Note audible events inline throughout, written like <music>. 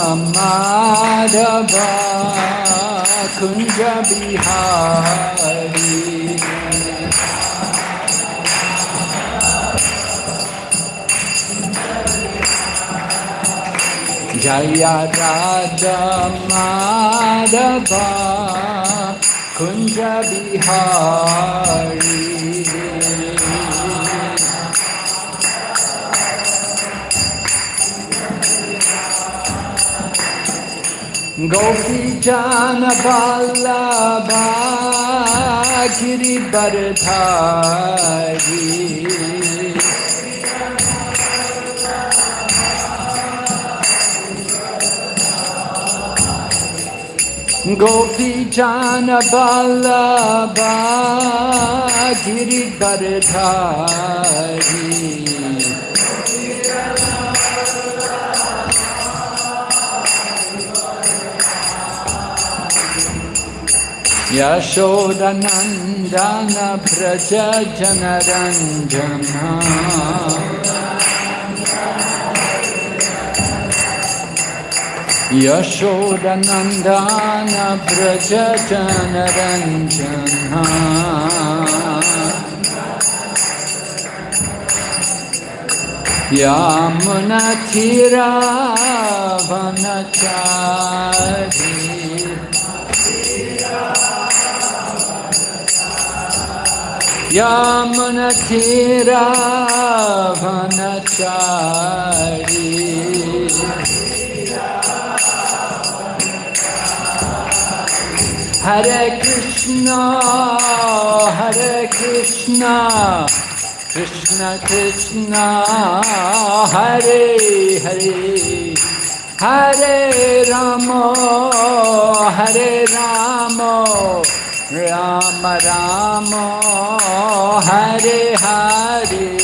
माधवा कुञ्ज बिहारी जय राधा माधवा कुञ्ज बिहारी गोपी जान बालाबा गिरिवरधारी गोपी जान बालाबा Girivardhari यशोदनन्दनभ्रज जनरञ्जना यशोदनन्दनभ्रज जनरञ्जना यामुनचिरावनचारी। Yamuna Tira Vanachari Hare Krishna, Hare Krishna, Krishna Krishna, Hare Hare, Hare Rama, Rama Rama, Hare Hare.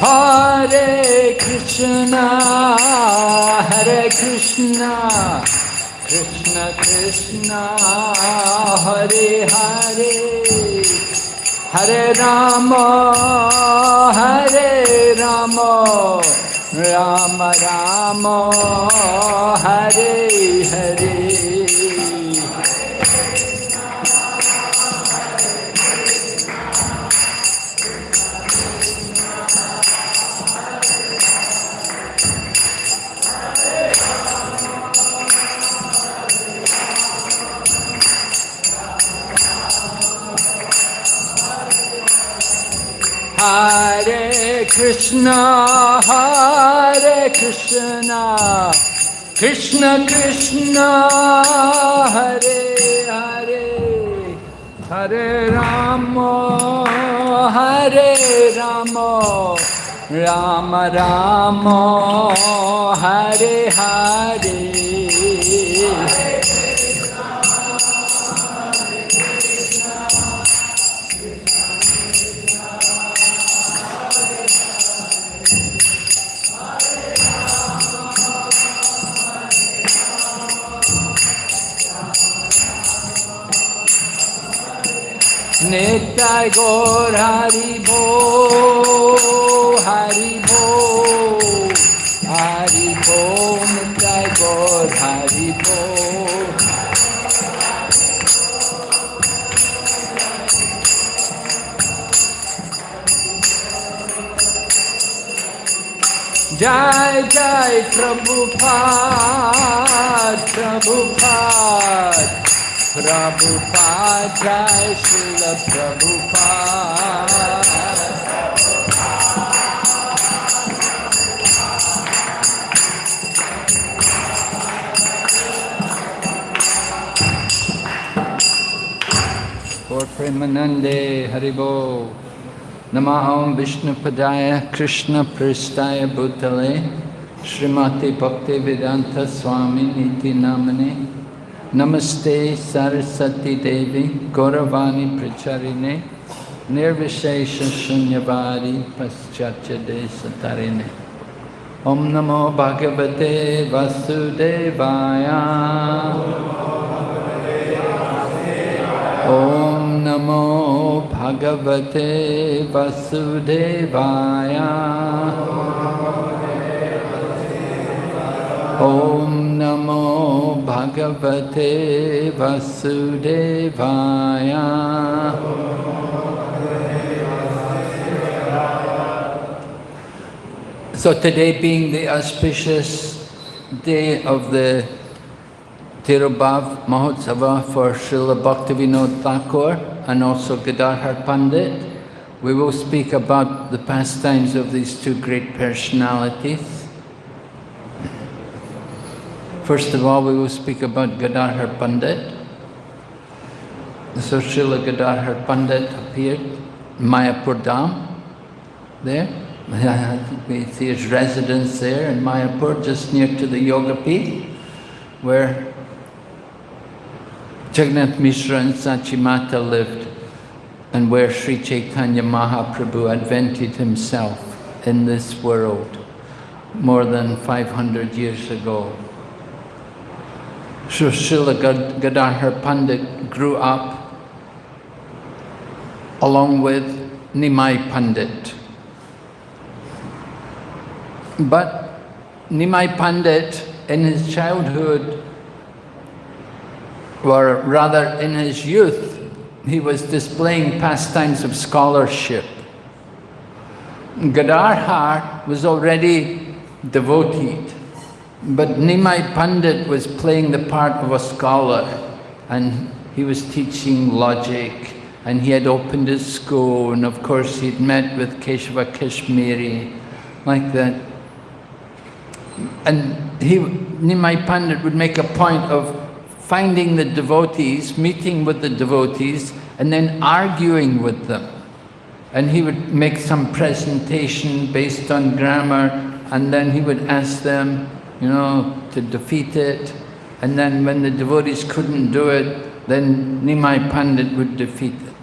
Hare Krishna, Hare Krishna, Krishna Krishna, Hare Hare, Hare Rama, Hare Rama, Rama Rama, Hare Hare. Hare Krishna, Hare Krishna, Krishna Krishna, Hare Hare, Hare Rama, Hare Rama, Rama Rama, Hare Hare. Nitai Gaur Hari Bo, Hari Bo, Hari Bo, Nitai Gaur Hari Bo. Jai Jai Prabhupada, Prabhupada. प्रभु पा प्रभु पा प्रेमनंदे हरिभो नम ओं विष्णुपदा कृष्ण पृष्ठा भूतले। श्रीमती भक्ति वेदांत स्वामी नीति नामने। Namaste Saraswati Devi Gauravani Pracharine निर्विशेष शून्यवारी पश्चाच्य देश तारिणे ओम नमो भगवते वासुदेवाय ओम नमो भगवते वासुदेवाय ओम Bhagavate Vasudevaya. So today being the auspicious day of the Tirobhav Mahotsava for Srila Bhaktivinoda Thakur and also Gadadhar Pandit, we will speak about the pastimes of these two great personalities. First of all, we will speak about Gadadhar Pandit. So Srila Gadadhar Pandit appeared, Mayapur Dham, there. we see his residence there in Mayapur, just near to the Yoga Pith, where Jagannath Mishra and Sachimata lived, and where Sri Chaitanya Mahaprabhu advented himself in this world more than 500 years ago. Srila Gadadhar Pandit grew up along with Nimai Pandit. But Nimai Pandit, in his childhood, or rather in his youth, he was displaying pastimes of scholarship. Gadadhar was already devoted, but Nimai Pandit was playing the part of a scholar and he was teaching logic and he had opened his school and of course he'd met with Keshava Kashmiri like that and he, Nimai Pandit would make a point of finding the devotees, meeting with the devotees, and then arguing with them. And he would make some presentation based on grammar, and then he would ask them, you know, to defeat it. And then when the devotees couldn't do it, then Nimai Pandit would defeat it.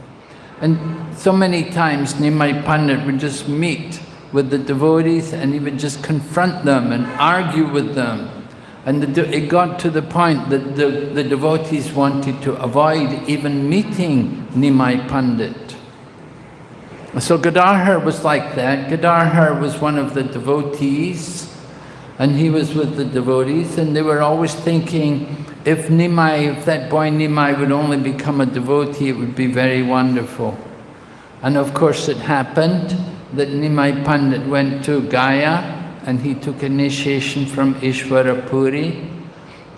And so many times Nimai Pandit would just meet with the devotees and he would just confront them and argue with them. And the, it got to the point that the, the devotees wanted to avoid even meeting Nimai Pandit. So Gadadhar was like that. Gadadhar was one of the devotees and he was with the devotees and they were always thinking if Nimai, if that boy Nimai would only become a devotee, it would be very wonderful. And of course it happened that Nimai Pandit went to Gaya and he took initiation from Ishvara Puri.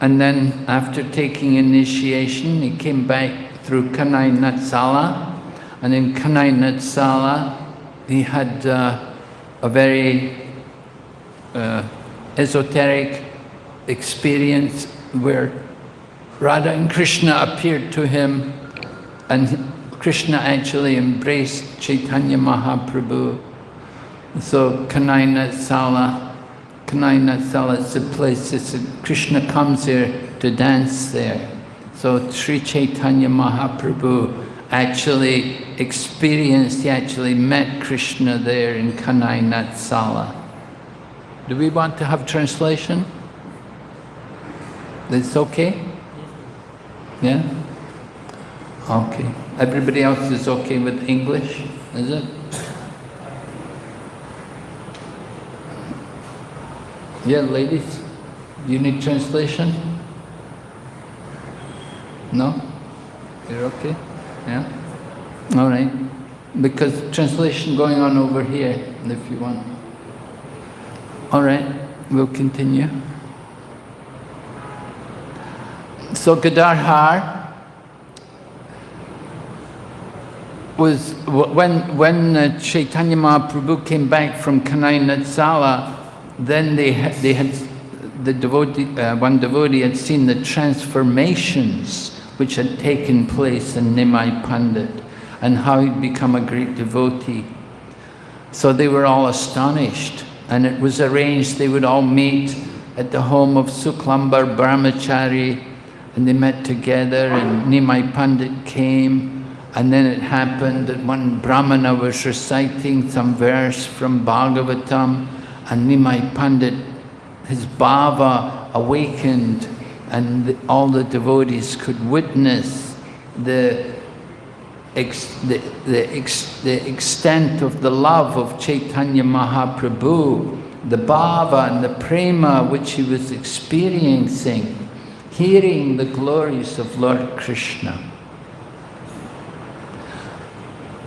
And then after taking initiation, he came back through Kanai Natsala. And in Kanai Natsala, he had uh, a very uh, esoteric experience where Radha and Krishna appeared to him and Krishna actually embraced Chaitanya Mahaprabhu. So Kanai Sala, Kanai Sala is the place, it's Krishna comes here to dance there. So Sri Chaitanya Mahaprabhu actually experienced, he actually met Krishna there in Kanai Sala. Do we want to have translation? It's okay? Yeah? Okay. Everybody else is okay with English, is it? Yeah, ladies, you need translation? No? You're okay? Yeah? All right. Because translation going on over here, if you want. All right, we'll continue. So Gadadhar was when when uh, Chaitanya Mahaprabhu came back from Kanai Natsala, then they had, they had the devotee, uh, one devotee had seen the transformations which had taken place in Nimai Pandit and how he'd become a great devotee. So they were all astonished and it was arranged they would all meet at the home of Suklambar Brahmachari and they met together and Nimai Pandit came. And then it happened that one Brahmana was reciting some verse from Bhagavatam and Nimai Pandit, his bhava awakened and all the devotees could witness the, ex, the, the, ex, the extent of the love of Chaitanya Mahaprabhu, the bhava and the prema which he was experiencing, hearing the glories of Lord Krishna.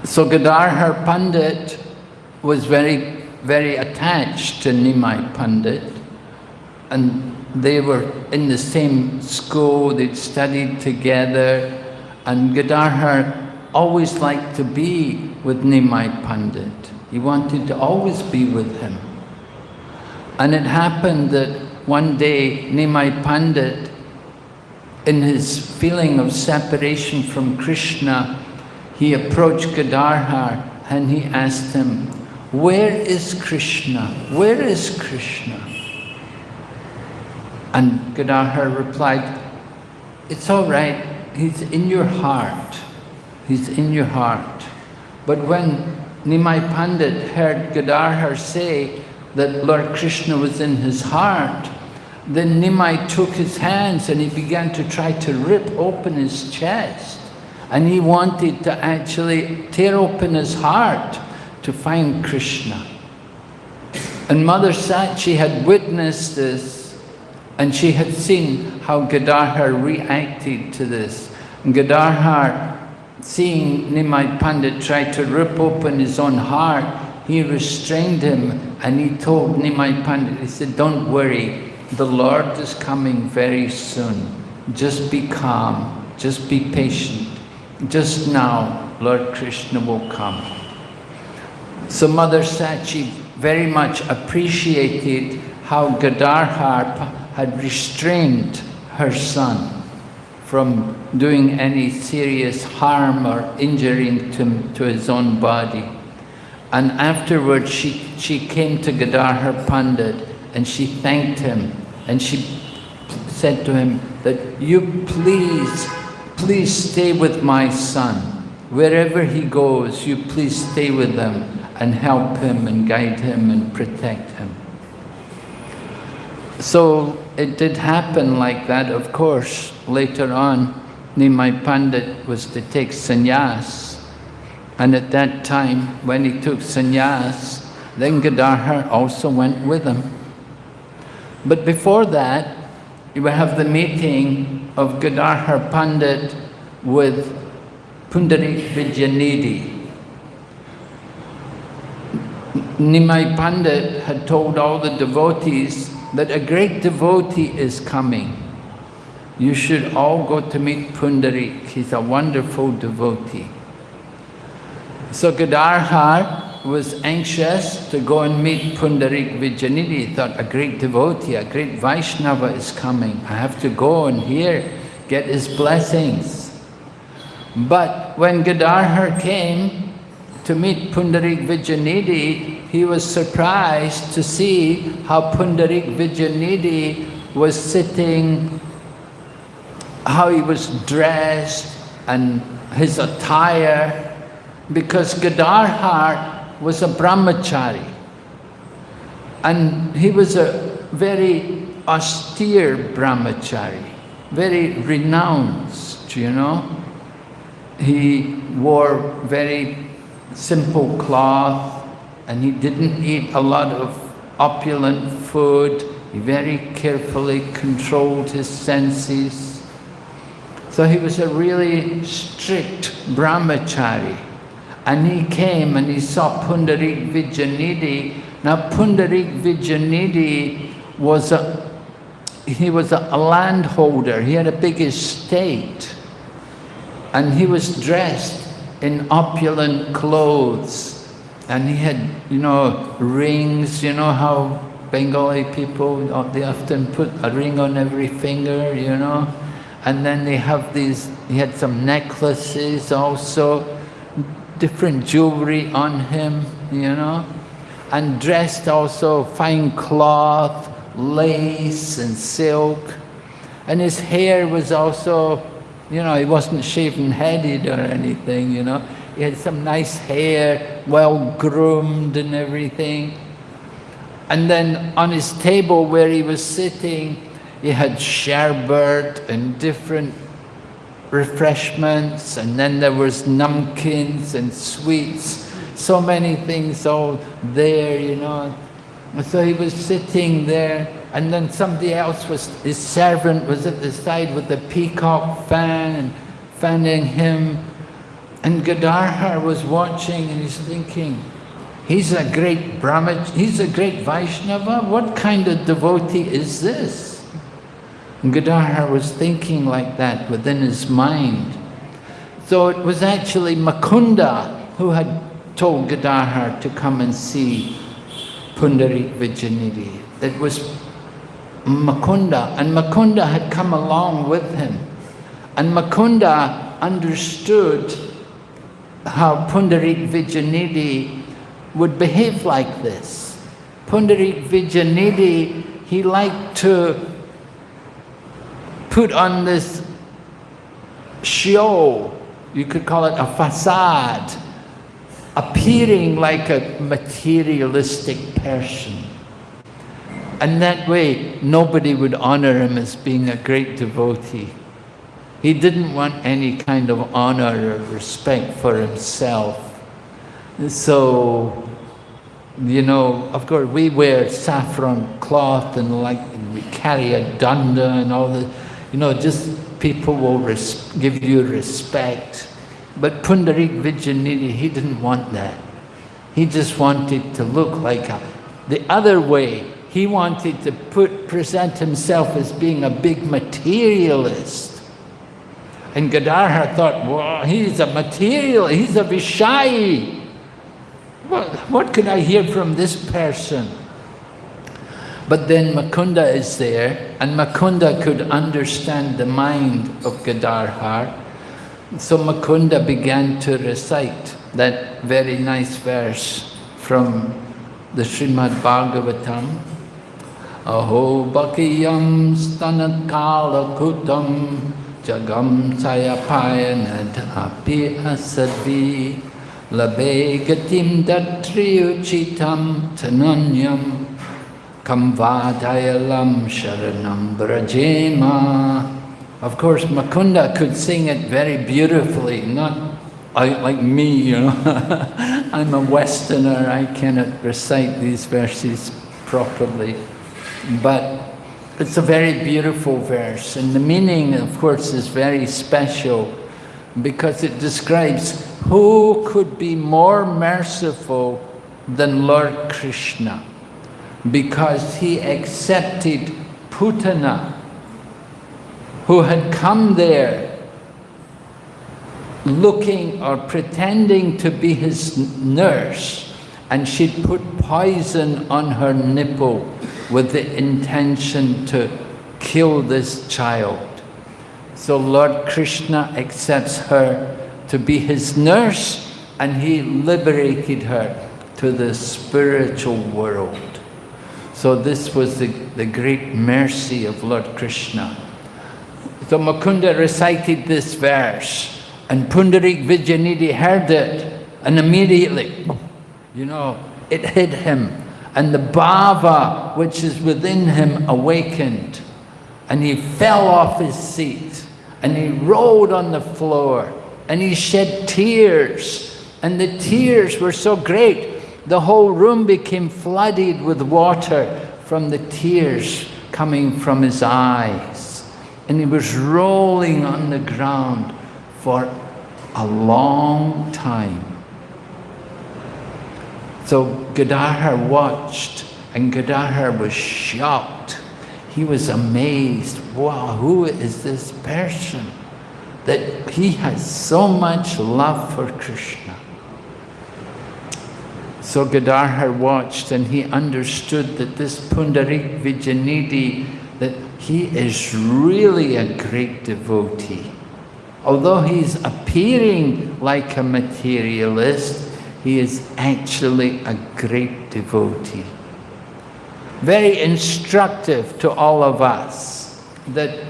So Gadadhar Pandit was very, very attached to Nimai Pandit and they were in the same school, they'd studied together, and Gadadhar always liked to be with Nimai Pandit. He wanted to always be with him. And it happened that one day Nimai Pandit, in his feeling of separation from Krishna, he approached Gadadhar and he asked him, where is Krishna? Where is Krishna? And Gadadhar replied, it's all right, he's in your heart. He's in your heart. But when Nimai Pandit heard Gadadhar say that Lord Krishna was in his heart, then Nimai took his hands and he began to try to rip open his chest. And he wanted to actually tear open his heart to find Krishna. And Mother Sachi had witnessed this and she had seen how Gadadhar reacted to this. And Gadadhar, seeing Nimai Pandit try to rip open his own heart, he restrained him and he told Nimai Pandit, he said, don't worry, the Lord is coming very soon. Just be calm, just be patient. Just now, Lord Krishna will come. So Mother Sachi very much appreciated how Gadadhar had restrained her son from doing any serious harm or injuring to, to his own body. And afterwards, she, she came to Gadadhar Pandit and she thanked him and she said to him that you please, please stay with my son. Wherever he goes, you please stay with him and help him and guide him and protect him. So it did happen like that, of course. Later on, Nimai Pandit was to take sannyas. And at that time, when he took sannyas, then Gadadhar also went with him. But before that, you have the meeting of Gadadhar Pandit with Pundarik Vidyanidhi. Nimai Pandit had told all the devotees that a great devotee is coming. You should all go to meet Pundarik. He's a wonderful devotee. So Gadadhar was anxious to go and meet Pundarik Vidyanidhi. He thought, a great devotee, a great Vaishnava is coming. I have to go and hear, get his blessings. But when Gadadhar came to meet Pundarik Vidyanidhi, he was surprised to see how Pundarik Vidyanidhi was sitting, how he was dressed and his attire, because Gadadhar was a brahmachari. And he was a very austere brahmachari, very renounced, you know. He wore very simple cloth, and he didn't eat a lot of opulent food. He very carefully controlled his senses. So he was a really strict brahmachari. And he came and he saw Pundarik Vidyanidhi. Now Pundarik Vidyanidhi was a, he was a, a landholder. He had a big estate. And he was dressed in opulent clothes. And he had, you know, rings, you know how Bengali people, uh, they often put a ring on every finger, you know, and then they have these, he had some necklaces also, different jewelry on him, you know, and dressed also fine cloth, lace and silk, and his hair was also You know, he wasn't shaven-headed or anything, you know. He had some nice hair, well groomed and everything. And then on his table where he was sitting, he had sherbet and different refreshments, and then there was namkins and sweets, so many things all there, you know. So he was sitting there, and then somebody else was, his servant was at the side with the peacock fan and fanning him. And Gadadhar was watching and he's thinking, he's a great Brahmach, he's a great Vaishnava, what kind of devotee is this? And Gadadhar was thinking like that within his mind. So it was actually Mukunda who had told Gadadhar to come and see Pundarik Vidyanidhi. That was Mukunda, and Mukunda had come along with him. And Mukunda understood how Pundarik Vidyanidhi would behave like this. Pundarik Vijayanidhi, he liked to put on this show, you could call it a facade, appearing like a materialistic person. And that way, nobody would honor him as being a great devotee. He didn't want any kind of honor or respect for himself. So, you know, of course, we wear saffron cloth and like we carry a danda and all the, you know, just people will give you respect. But Pundarik Vidyanidhi, he didn't want that. He just wanted to look like a, the other way. He wanted to put, present himself as being a big materialist. And Gadadhar thought, well, he's a material, he's a Vishayi. What, what could I hear from this person? But then Mukunda is there, and Mukunda could understand the mind of Gadadhar. So Mukunda began to recite that very nice verse from the Srimad Bhagavatam. Aho bakiyam stanakala kutam jagam sayapayanad api asadvi labe gatim datriyuchitam tananyam kamvadayalam sharanam brajema of course, Mukunda could sing it very beautifully, not like me, you know. <laughs> I'm a Westerner, I cannot recite these verses properly. But it's a very beautiful verse, and the meaning, of course, is very special because it describes who could be more merciful than Lord Krishna because he accepted Putana, who had come there looking or pretending to be his nurse and she'd put poison on her nipple with the intention to kill this child. So Lord Krishna accepts her to be his nurse and he liberated her to the spiritual world. So this was the, the great mercy of Lord Krishna. So Mukunda recited this verse and Pundarik Vidyanidhi heard it and immediately, you know, it hit him and the bhava which is within him awakened. And he fell off his seat. And he rolled on the floor. And he shed tears. And the tears were so great the whole room became flooded with water from the tears coming from his eyes. And he was rolling on the ground for a long time. So Gadadhar watched and Gadadhar was shocked. He was amazed. Wow, who is this person? That he has so much love for Krishna. So Gadadhar watched and he understood that this Pundarik Vidyanidhi that he is really a great devotee. Although he's appearing like a materialist, he is actually a great devotee. Very instructive to all of us that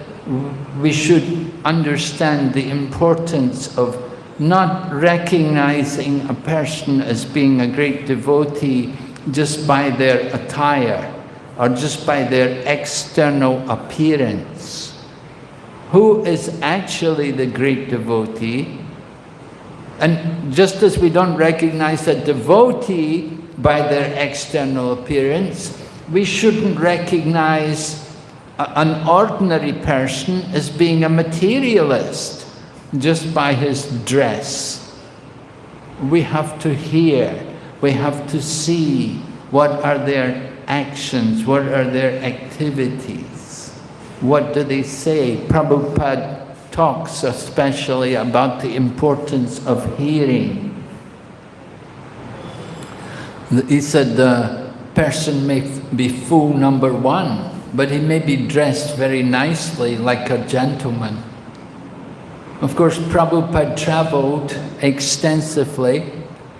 we should understand the importance of not recognizing a person as being a great devotee just by their attire or just by their external appearance. Who is actually the great devotee? And just as we don't recognize a devotee by their external appearance, we shouldn't recognize an ordinary person as being a materialist just by his dress. We have to hear, we have to see what are their actions, what are their activities, what do they say. Prabhupada talks especially about the importance of hearing. He said the person may be fool number one, but he may be dressed very nicely like a gentleman. Of course, Prabhupada traveled extensively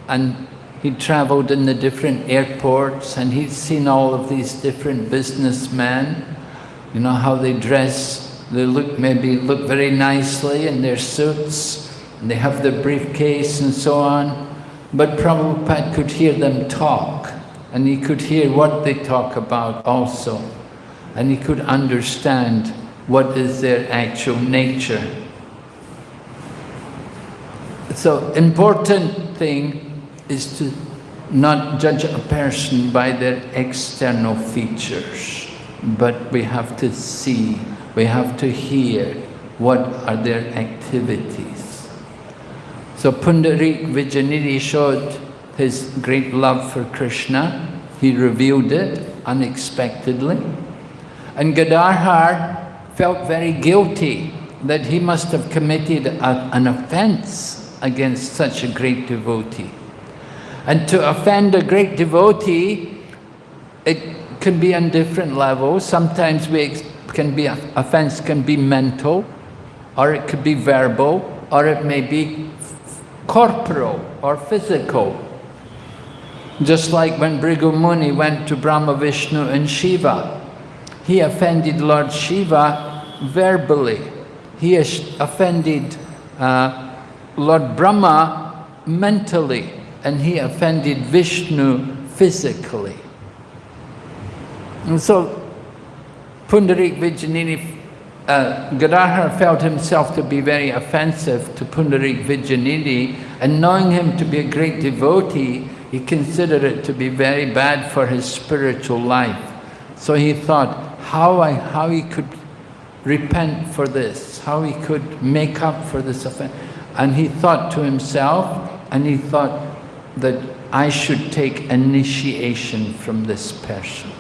and he traveled in the different airports and he's seen all of these different businessmen, you know, how they dress, they look maybe look very nicely in their suits, and they have their briefcase and so on. But Prabhupada could hear them talk and he could hear what they talk about also. And he could understand what is their actual nature. So important thing is to not judge a person by their external features, but we have to see, we have to hear what are their activities. So Pundarik Vidyanidhi showed his great love for Krishna. He revealed it unexpectedly. And Gadadhar felt very guilty that he must have committed a, an offense against such a great devotee. And to offend a great devotee, it can be on different levels. Sometimes we can be offense can be mental, or it could be verbal, or it may be corporal or physical. Just like when Bhrigu Muni went to Brahma, Vishnu and Shiva, he offended Lord Shiva verbally. He offended uh, Lord Brahma mentally and he offended Vishnu physically. And so Pundarik Vidyanidhi, uh, felt himself to be very offensive to Pundarik Vidyanidhi, and knowing him to be a great devotee, he considered it to be very bad for his spiritual life. So he thought how, I, how he could repent for this, how he could make up for this offense. And he thought to himself, and he thought that I should take initiation from this person.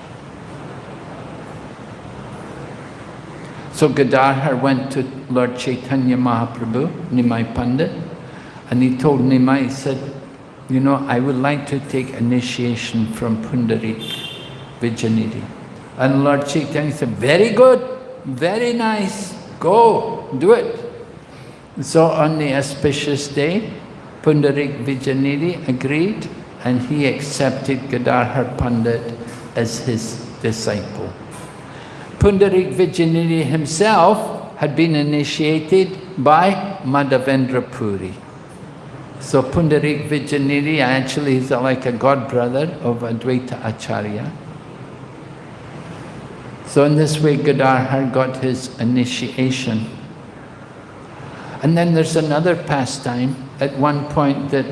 So Gadadhar went to Lord Chaitanya Mahaprabhu, Nimai Pandit, and he told Nimai, he said, you know, I would like to take initiation from Pundarik Vidyanidhi. And Lord Chaitanya said, very good, very nice, go, do it. So on the auspicious day, Pundarik Vidyanidhi agreed and he accepted Gadadhar Pandit as his disciple. Pundarik Vidyanidhi himself had been initiated by Madhavendra Puri. So Pundarik Vidyanidhi actually is like a god brother of Advaita Acharya. So in this way Gadadhar got his initiation. And then there's another pastime at one point that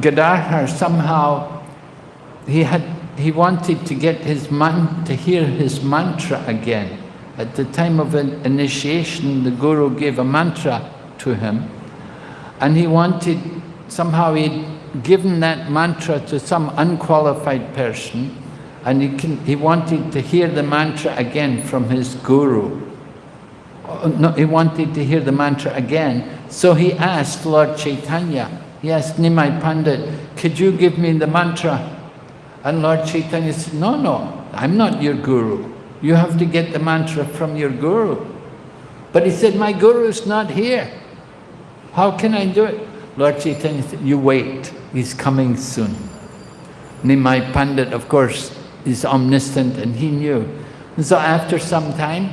Gadadhar somehow, he had he wanted to get his man to hear his mantra again. At the time of initiation, the Guru gave a mantra to him, and he wanted, somehow he'd given that mantra to some unqualified person, and he, can, he wanted to hear the mantra again from his Guru uh, no, he wanted to hear the mantra again. So he asked Lord Chaitanya, he asked Nimai Pandit, could you give me the mantra? And Lord Chaitanya said, no, no, I'm not your guru. You have to get the mantra from your guru. But he said, my guru is not here. How can I do it? Lord Chaitanya said, you wait, he's coming soon. Nimai Pandit, of course, is omniscient and he knew. And so after some time,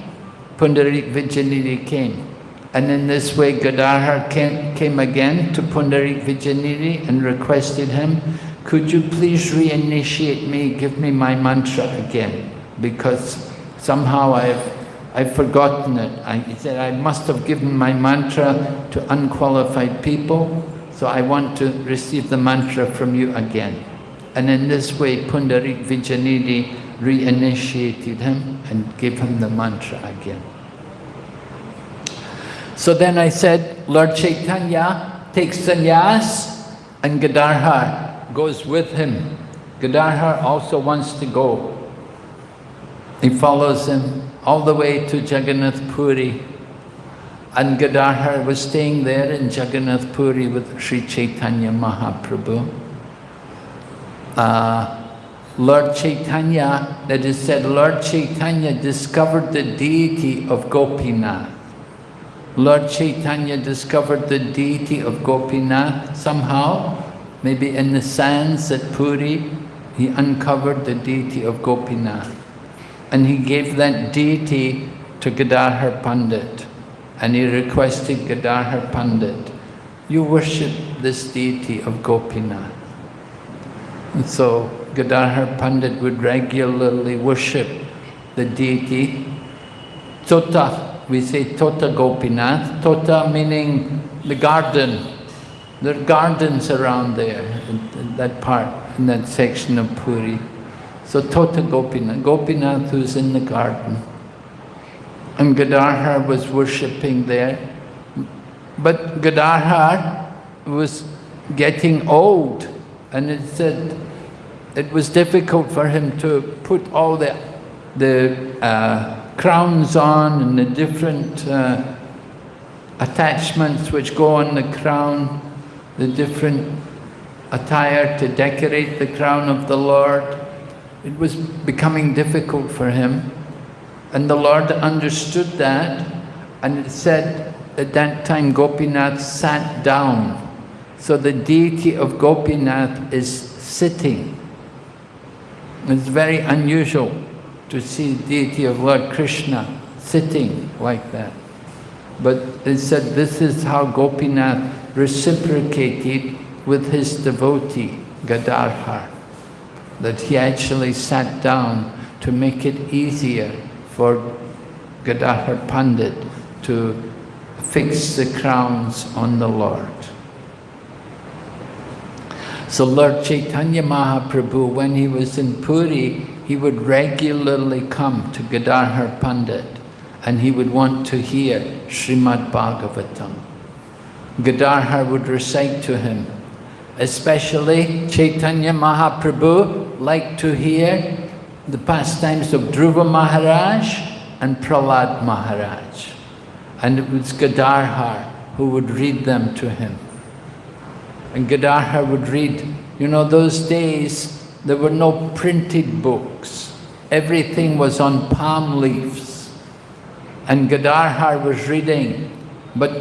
Pundarik Vidyanidhi came. And in this way, Gadadhar came, came again to Pundarik Vidyanidhi and requested him, could you please reinitiate me, give me my mantra again? Because somehow I've, I've forgotten it. I, he said, I must have given my mantra to unqualified people, so I want to receive the mantra from you again. And in this way, Pundarik Vidyanidhi reinitiated him and gave him the mantra again. So then I said, Lord Chaitanya takes sannyas and Gadadhar goes with him. Gadadhar also wants to go. He follows him all the way to Jagannath Puri. And Gadadhar was staying there in Jagannath Puri with Sri Chaitanya Mahaprabhu. Uh, Lord Chaitanya, that is said, Lord Chaitanya discovered the deity of Gopinath. Lord Chaitanya discovered the deity of Gopinath somehow, maybe in the sands at Puri, he uncovered the deity of Gopinath. And he gave that deity to Gadadhar Pandit. And he requested Gadadhar Pandit, you worship this deity of Gopinath. And so Gadadhar Pandit would regularly worship the deity. Tota, we say Tota Gopinath. Tota meaning the garden. There are gardens around there, in that part, in that section of Puri. So Tota Gopinath, Gopinath who's in the garden. And Gadadhar was worshipping there. But Gadadhar was getting old and it said it was difficult for him to put all the, the uh, crowns on and the different uh, attachments which go on the crown, the different attire to decorate the crown of the Lord. It was becoming difficult for him. And the Lord understood that and it said at that time Gopinath sat down. So the deity of Gopinath is sitting. It's very unusual to see deity of Lord Krishna sitting like that. But they said this is how Gopinath reciprocated with his devotee, Gadadhar, that he actually sat down to make it easier for Gadadhar Pandit to fix the crowns on the Lord. So Lord Chaitanya Mahaprabhu, when he was in Puri, he would regularly come to Gadadhar Pandit and he would want to hear Srimad Bhagavatam. Gadadhar would recite to him. Especially Chaitanya Mahaprabhu liked to hear the pastimes of Dhruva Maharaj and Prahlad Maharaj. And it was Gadadhar who would read them to him. And Gadadhar would read, you know, those days there were no printed books. Everything was on palm leaves. And Gadadhar was reading, but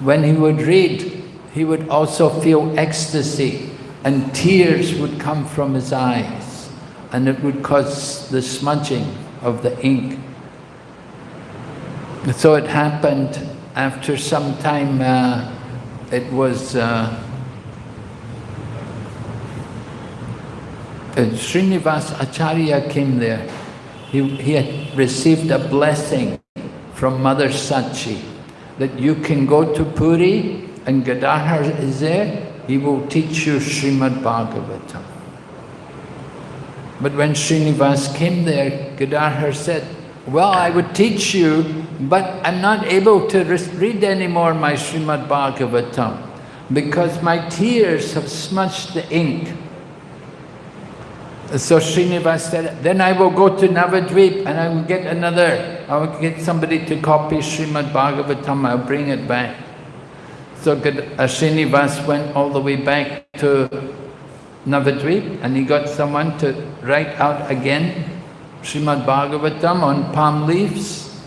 when he would read, he would also feel ecstasy and tears would come from his eyes and it would cause the smudging of the ink. So it happened after some time, uh, it was uh, uh, Srinivas Acharya came there. He, he had received a blessing from Mother Sachi that you can go to Puri and Gadadhar is there, he will teach you Srimad Bhagavatam. But when Srinivas came there, Gadadhar said, well, I would teach you, but I'm not able to read anymore my Srimad Bhagavatam because my tears have smudged the ink. So Srinivas said, then I will go to Navadvip and I will get another, I will get somebody to copy Srimad Bhagavatam, I'll bring it back. So uh, Srinivas went all the way back to Navadvip and he got someone to write out again Srimad Bhagavatam on palm leaves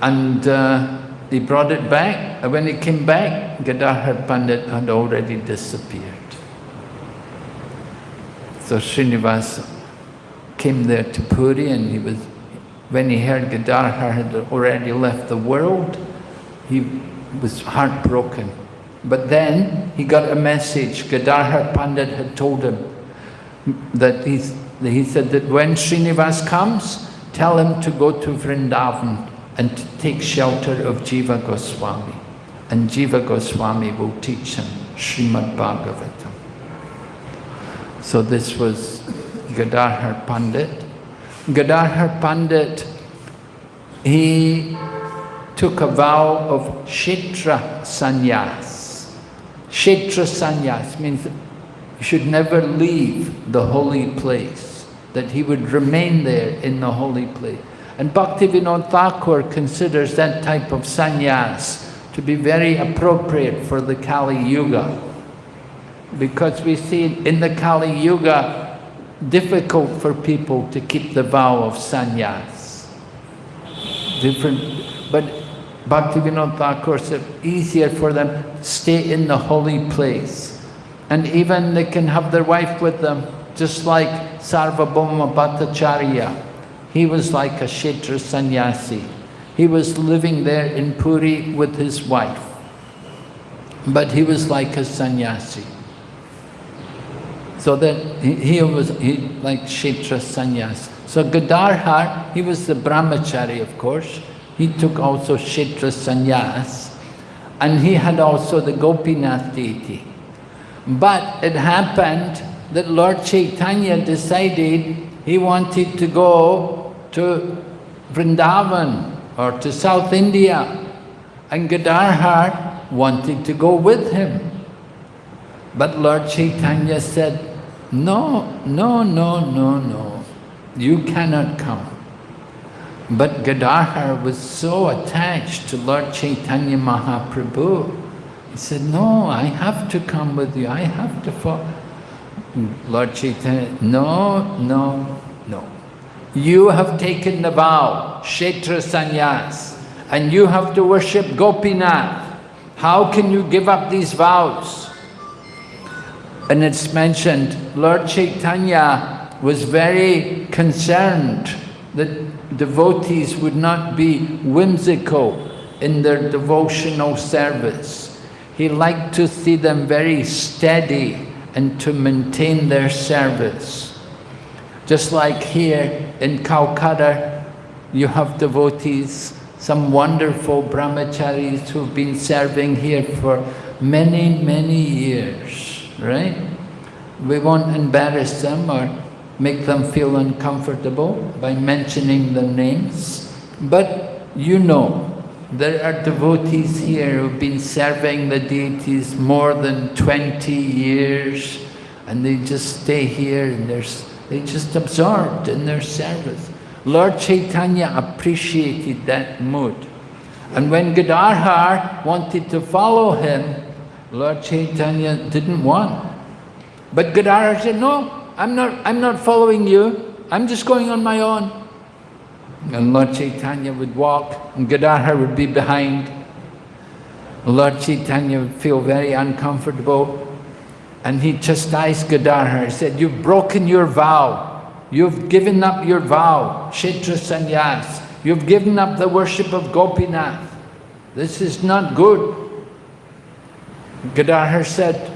and uh, he brought it back. And when he came back, Gadadhar Pandit had already disappeared. So Srinivas came there to Puri and he was when he heard Gadadhar had already left the world, he was heartbroken. But then he got a message. Gadadhar Pandit had told him that he's, he said that when Srinivas comes, tell him to go to Vrindavan and to take shelter of Jiva Goswami. And Jiva Goswami will teach him Srimad Bhagavatam. So this was Gadadhar Pandit. Gadadhar Pandit, he took a vow of Kshetra Sannyas. Kshetra Sannyas means he should never leave the holy place, that he would remain there in the holy place. And Bhaktivinoda Thakur considers that type of sannyas to be very appropriate for the Kali Yuga. Because we see in the Kali Yuga, difficult for people to keep the vow of sannyas. Different, but Bhaktivinoda Thakur said easier for them stay in the holy place. And even they can have their wife with them, just like Sarvabhauma Bhattacharya. He was like a Kshetra sannyasi. He was living there in Puri with his wife. But he was like a sannyasi. So that he, he was he, like Kshetra sannyasi. So Gadadhar, he was the brahmachari of course. He took also Kshetra sannyas. And he had also the Gopinath deity. But it happened that Lord Chaitanya decided he wanted to go to Vrindavan or to South India. And Gadadhar wanted to go with him. But Lord Chaitanya said, no, no, no, no, no, you cannot come. But Gadadhar was so attached to Lord Chaitanya Mahaprabhu he said, no, I have to come with you, I have to follow. Lord Chaitanya, no, no, no. You have taken the vow, Kshetra Sannyas, and you have to worship Gopinath. How can you give up these vows? And it's mentioned, Lord Chaitanya was very concerned that devotees would not be whimsical in their devotional service. He liked to see them very steady and to maintain their service. Just like here in Calcutta, you have devotees, some wonderful brahmacharis who've been serving here for many, many years, right? We won't embarrass them or make them feel uncomfortable by mentioning the names, but you know there are devotees here who've been serving the deities more than 20 years and they just stay here and they're, they just absorbed in their service. Lord Chaitanya appreciated that mood. And when Gadadhar wanted to follow him, Lord Chaitanya didn't want. But Gadadhar said, no, I'm not, I'm not following you. I'm just going on my own. And Lord Chaitanya would walk and Gadadhar would be behind. Lord Chaitanya would feel very uncomfortable and he chastised Gadadhar. He said, you've broken your vow. You've given up your vow, Kshetra Sannyas. You've given up the worship of Gopinath. This is not good. Gadadhar said,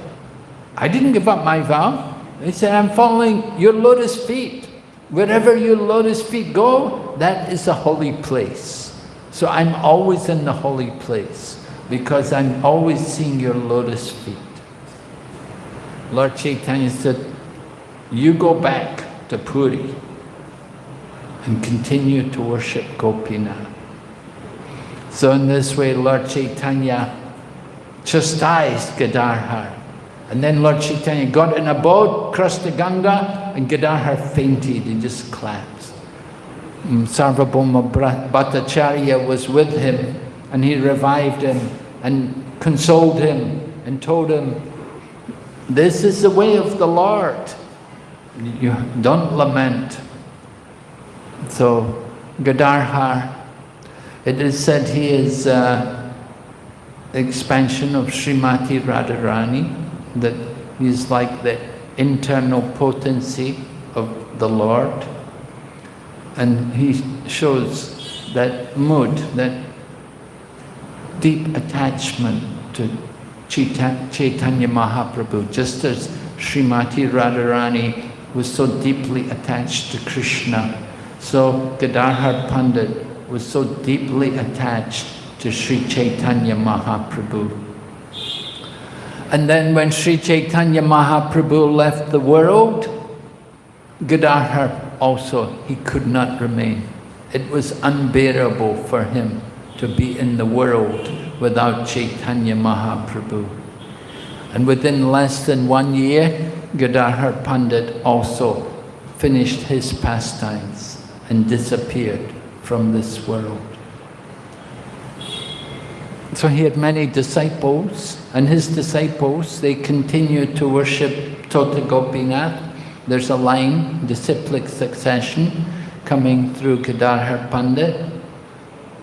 I didn't give up my vow. He said, I'm following your lotus feet. Wherever your lotus feet go, that is a holy place. So I'm always in the holy place because I'm always seeing your lotus feet. Lord Chaitanya said, you go back to Puri and continue to worship Gopinath. So in this way, Lord Chaitanya chastised Gadadhar and then Lord Chaitanya got in a boat, crossed the Ganga, and Gadadhar fainted and just collapsed. Mm, Sarvabhauma Bhattacharya was with him, and he revived him and consoled him and told him, this is the way of the Lord. You don't lament. So Gadadhar, it is said he is uh, expansion of Srimati Radharani that is like the internal potency of the Lord. And he shows that mood, that deep attachment to Chaitanya Mahaprabhu, just as Srimati Radharani was so deeply attached to Krishna, so Gadadhar Pandit was so deeply attached to Sri Chaitanya Mahaprabhu. And then when Sri Chaitanya Mahaprabhu left the world, Gadadhar also, he could not remain. It was unbearable for him to be in the world without Chaitanya Mahaprabhu. And within less than one year, Gadadhar Pandit also finished his pastimes and disappeared from this world. So he had many disciples, and his disciples, they continued to worship Tota Gopinath. There's a line, disciplic succession, coming through Gadadhar Pandit,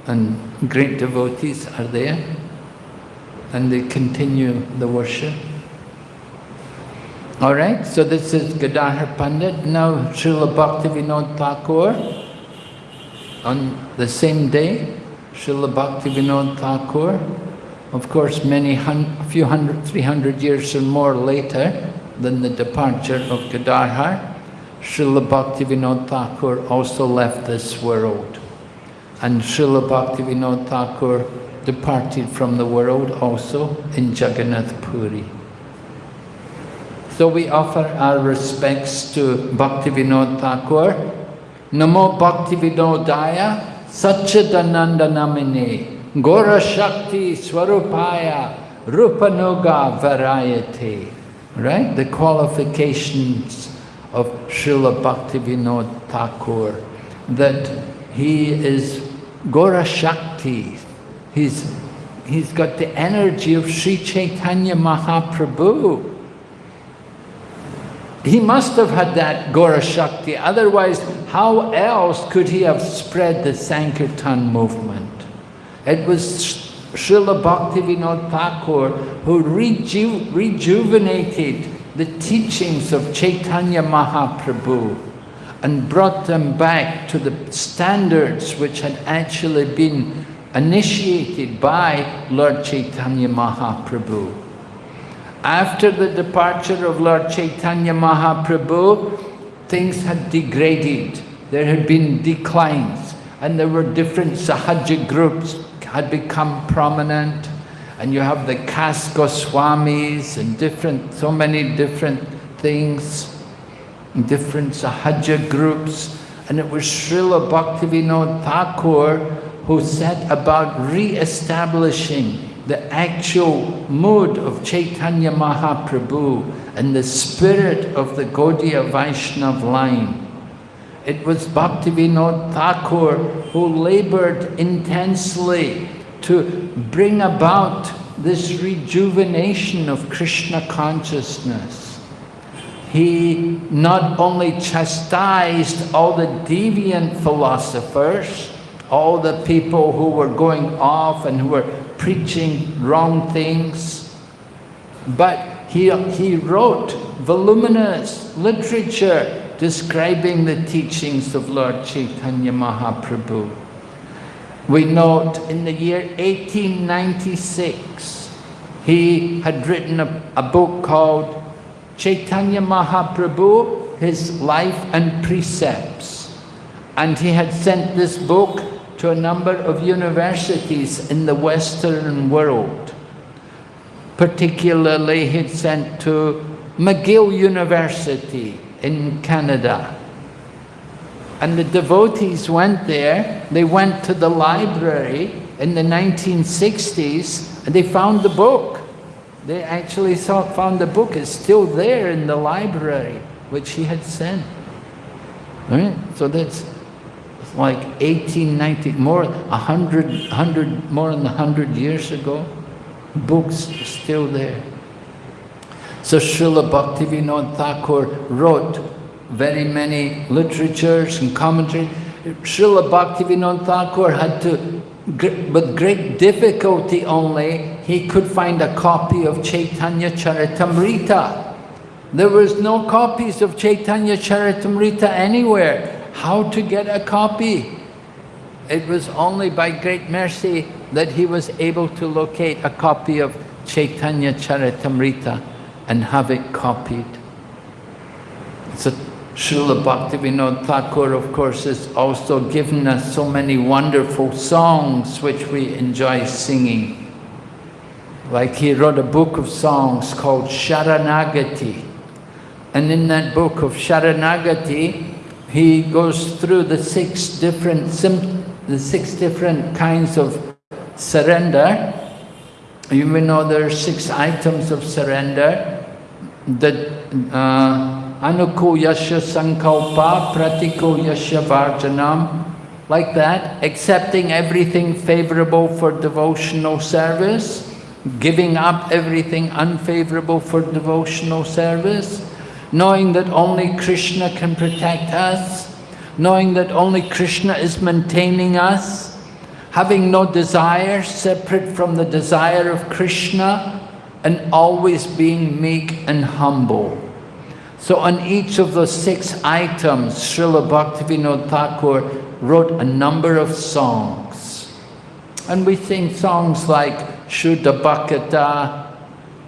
and great devotees are there, and they continue the worship. All right, so this is Gadadhar Pandit. Now Srila Bhaktivinoda Thakur, on the same day, Srila Bhaktivinoda Thakur, of course many a few hundred, three hundred years or more later than the departure of Gadadhar, Srila Bhaktivinoda Thakur also left this world. And Srila Bhaktivinoda Thakur departed from the world also in Jagannath Puri. So we offer our respects to Bhaktivinoda Thakur. Namo Bhaktivinodaya Satchidananda Namine Gora Shakti Swarupaya Rupanuga Varaya te. Right? The qualifications of Srila Bhaktivinoda Thakur that he is Gora Shakti. He's, he's got the energy of Sri Chaitanya Mahaprabhu. He must have had that Gora Shakti, otherwise how else could he have spread the Sankirtan movement? It was Srila Bhaktivinoda Thakur who reju rejuvenated the teachings of Chaitanya Mahaprabhu and brought them back to the standards which had actually been initiated by Lord Chaitanya Mahaprabhu. After the departure of Lord Chaitanya Mahaprabhu, things had degraded. There had been declines and there were different sahaja groups had become prominent and you have the caste Goswamis and different, so many different things, different sahaja groups and it was Srila Bhaktivinoda Thakur who set about re-establishing the actual mood of Chaitanya Mahaprabhu and the spirit of the Gaudiya Vaishnav line. It was Bhaktivinoda Thakur who labored intensely to bring about this rejuvenation of Krishna consciousness. He not only chastised all the deviant philosophers, all the people who were going off and who were preaching wrong things. But he, he wrote voluminous literature describing the teachings of Lord Chaitanya Mahaprabhu. We note in the year 1896, he had written a, a book called Chaitanya Mahaprabhu, His Life and Precepts. And he had sent this book to a number of universities in the Western world. Particularly he'd sent to McGill University in Canada. And the devotees went there, they went to the library in the 1960s and they found the book. They actually saw, found the book is still there in the library, which he had sent. Right? So that's like 1890, more, 100, 100, more than 100 years ago. Books are still there. So Srila Bhaktivinoda Thakur wrote very many literatures and commentaries. Srila Bhaktivinoda Thakur had to, with great difficulty only, he could find a copy of Chaitanya Charitamrita. There was no copies of Chaitanya Charitamrita anywhere how to get a copy. It was only by great mercy that he was able to locate a copy of Chaitanya Charitamrita and have it copied. So Srila Bhaktivinoda Thakur, of course, has also given us so many wonderful songs which we enjoy singing. Like he wrote a book of songs called Sharanagati. And in that book of Sharanagati, he goes through the six different the six different kinds of surrender. You may know there are six items of surrender. The uh, anuko yasha sankalpa, pratiko yasha varjanam, like that, accepting everything favorable for devotional service, giving up everything unfavorable for devotional service, knowing that only Krishna can protect us, knowing that only Krishna is maintaining us, having no desire separate from the desire of Krishna, and always being meek and humble. So on each of those six items, Srila Bhaktivinoda Thakur wrote a number of songs. And we sing songs like Shuddha Bhakata,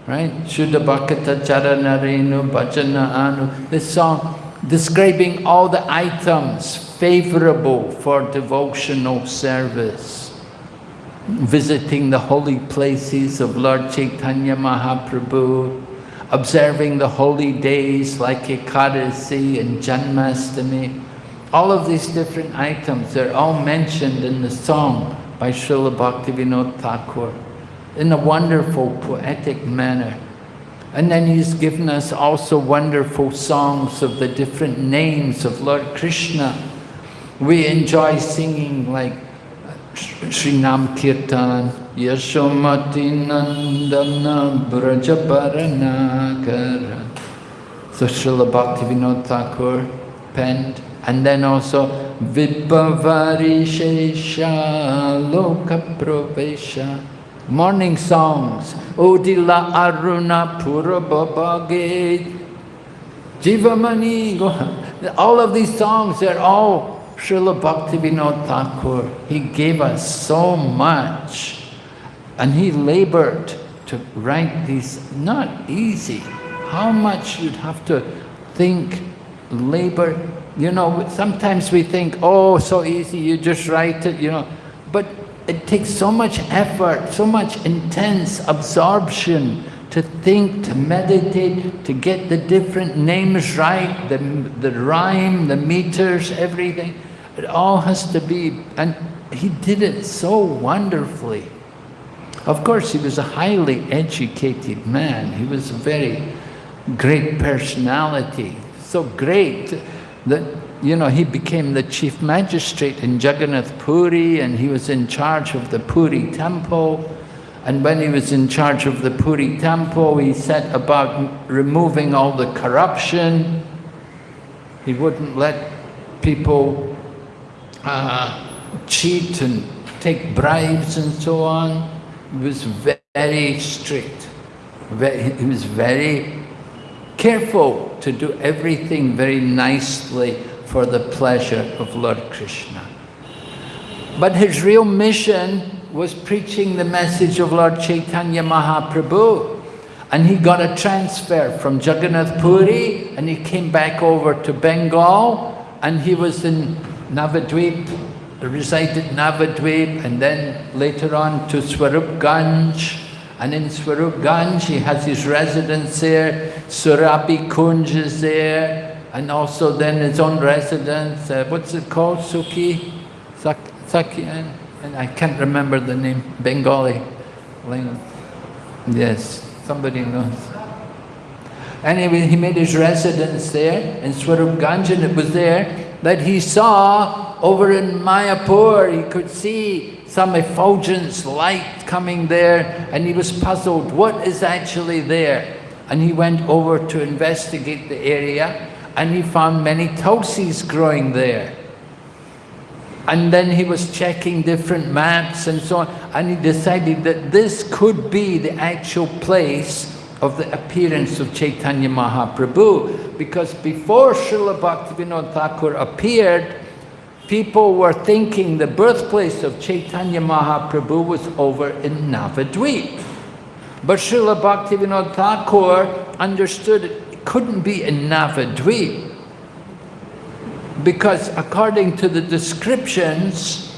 right? Shuddha Bhakata Charanarenu Bhajana Anu. This song describing all the items favorable for devotional service. Visiting the holy places of Lord Chaitanya Mahaprabhu, observing the holy days like Ekadasi and Janmastami. All of these different items, they're all mentioned in the song by Srila Bhaktivinoda Thakur in a wonderful poetic manner. And then he's given us also wonderful songs of the different names of Lord Krishna. We enjoy singing like Sri Nam Kirtan, Yashomati Nandana Brajabaranagara. So Srila Bhaktivinoda Thakur penned. And then also Vibhavari Shesha Loka Pravesha morning songs. Odila Aruna Purabhabhage Jivamani. <laughs> All of these songs, they're all Srila Bhaktivinoda Thakur. He gave us so much. And he labored to write these, not easy. How much you'd have to think, labor. You know, sometimes we think, oh, so easy, you just write it, you know. But it takes so much effort, so much intense absorption to think, to meditate, to get the different names right, the, the rhyme, the meters, everything. It all has to be, and he did it so wonderfully. Of course, he was a highly educated man. He was a very great personality, so great that you know, he became the chief magistrate in Jagannath Puri and he was in charge of the Puri temple. And when he was in charge of the Puri temple, he set about removing all the corruption. He wouldn't let people uh, cheat and take bribes and so on. He was very strict. He was very careful to do everything very nicely for the pleasure of Lord Krishna. But his real mission was preaching the message of Lord Chaitanya Mahaprabhu. And he got a transfer from Jagannath Puri and he came back over to Bengal and he was in Navadvip, resided Navadvip and then later on to Swarup Swarupganj. And in Swarup Swarupganj he has his residence there, Surabhi Kunj is there, and also then his own residence, uh, what's it called, Suki? Sak Saki, and, and I can't remember the name, Bengali language. Yes, somebody knows. Anyway, he made his residence there in Swarupganj and it was there that he saw over in Mayapur, he could see some effulgence light coming there and he was puzzled, what is actually there? And he went over to investigate the area and he found many tulsis growing there. And then he was checking different maps and so on, and he decided that this could be the actual place of the appearance of Chaitanya Mahaprabhu. Because before Srila Bhaktivinoda Thakur appeared, people were thinking the birthplace of Chaitanya Mahaprabhu was over in Navadvip. But Srila Bhaktivinoda Thakur understood it couldn't be in Navadvip. Because according to the descriptions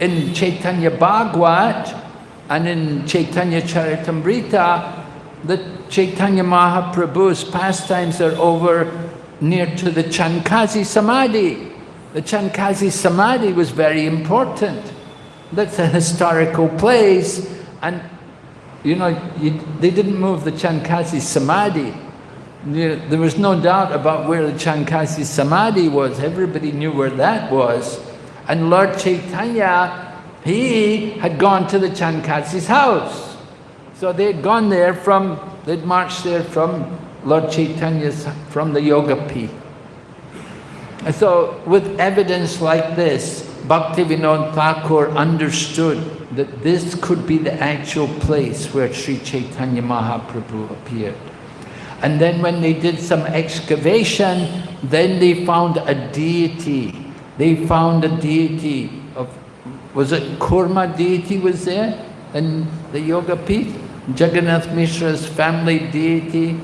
in Chaitanya Bhagavat and in Chaitanya Charitamrita, that Chaitanya Mahaprabhu's pastimes are over near to the Chand Kazi Samadhi. The Chand Kazi Samadhi was very important. That's a historical place. And, you know, you, they didn't move the Chand Kazi Samadhi. There was no doubt about where the Chand Kazi Samadhi was. Everybody knew where that was. And Lord Chaitanya, he had gone to the Chand Kazi's house. So they'd gone there from, they'd marched there from Lord Chaitanya's, from the Yoga Pith. And so with evidence like this, Bhaktivinoda Thakur understood that this could be the actual place where Sri Chaitanya Mahaprabhu appeared. And then when they did some excavation, then they found a deity. They found a deity of, was it Kurma deity was there in the Yoga Pith? Jagannath Mishra's family deity.